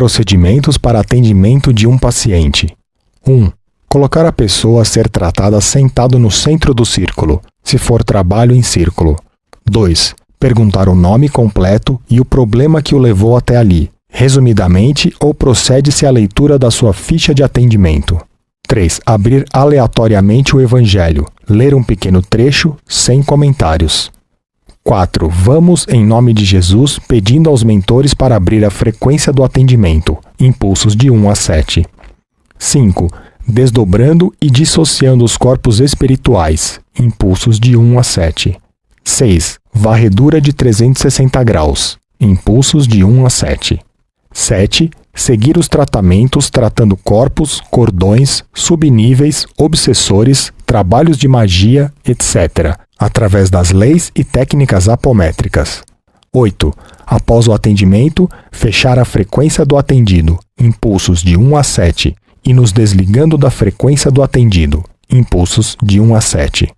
Procedimentos para atendimento de um paciente. 1. Colocar a pessoa a ser tratada sentado no centro do círculo, se for trabalho em círculo. 2. Perguntar o nome completo e o problema que o levou até ali, resumidamente ou procede-se à leitura da sua ficha de atendimento. 3. Abrir aleatoriamente o Evangelho, ler um pequeno trecho, sem comentários. 4. Vamos, em nome de Jesus, pedindo aos mentores para abrir a frequência do atendimento, impulsos de 1 a 7. 5. Desdobrando e dissociando os corpos espirituais, impulsos de 1 a 7. 6. Varredura de 360 graus, impulsos de 1 a 7. 7. Seguir os tratamentos tratando corpos, cordões, subníveis, obsessores, trabalhos de magia, etc., através das leis e técnicas apométricas. 8. Após o atendimento, fechar a frequência do atendido, impulsos de 1 a 7, e nos desligando da frequência do atendido, impulsos de 1 a 7.